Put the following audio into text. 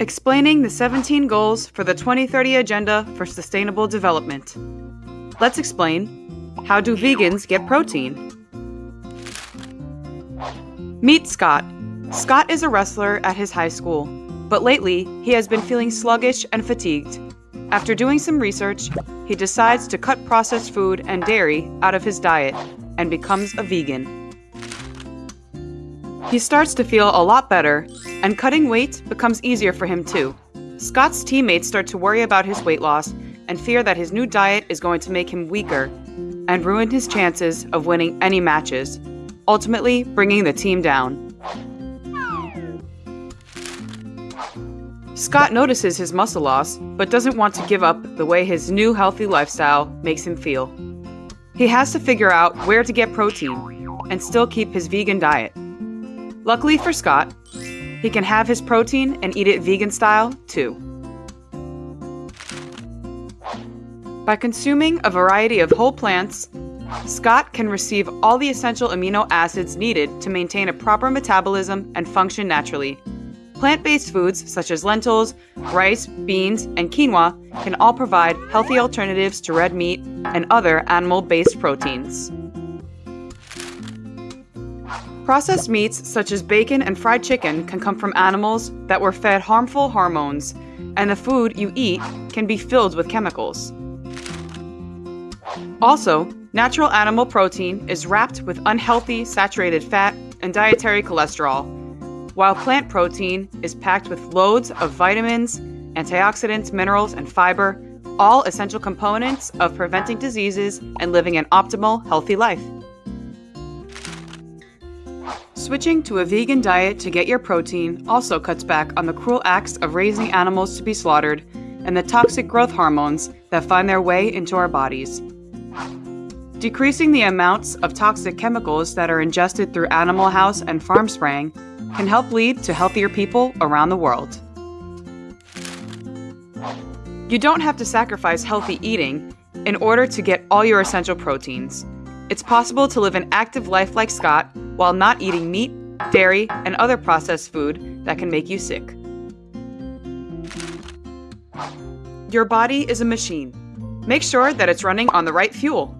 Explaining the 17 goals for the 2030 Agenda for Sustainable Development. Let's explain how do vegans get protein? Meet Scott. Scott is a wrestler at his high school, but lately he has been feeling sluggish and fatigued. After doing some research, he decides to cut processed food and dairy out of his diet and becomes a vegan. He starts to feel a lot better, and cutting weight becomes easier for him too. Scott's teammates start to worry about his weight loss and fear that his new diet is going to make him weaker and ruin his chances of winning any matches, ultimately bringing the team down. Scott notices his muscle loss, but doesn't want to give up the way his new healthy lifestyle makes him feel. He has to figure out where to get protein and still keep his vegan diet. Luckily for Scott, he can have his protein and eat it vegan style too. By consuming a variety of whole plants, Scott can receive all the essential amino acids needed to maintain a proper metabolism and function naturally. Plant based foods such as lentils, rice, beans, and quinoa can all provide healthy alternatives to red meat and other animal based proteins. Processed meats such as bacon and fried chicken can come from animals that were fed harmful hormones, and the food you eat can be filled with chemicals. Also, natural animal protein is wrapped with unhealthy saturated fat and dietary cholesterol, while plant protein is packed with loads of vitamins, antioxidants, minerals, and fiber, all essential components of preventing diseases and living an optimal, healthy life. Switching to a vegan diet to get your protein also cuts back on the cruel acts of raising animals to be slaughtered and the toxic growth hormones that find their way into our bodies. Decreasing the amounts of toxic chemicals that are ingested through animal house and farm spraying can help lead to healthier people around the world. You don't have to sacrifice healthy eating in order to get all your essential proteins. It's possible to live an active life like Scott while not eating meat, dairy, and other processed food that can make you sick. Your body is a machine. Make sure that it's running on the right fuel.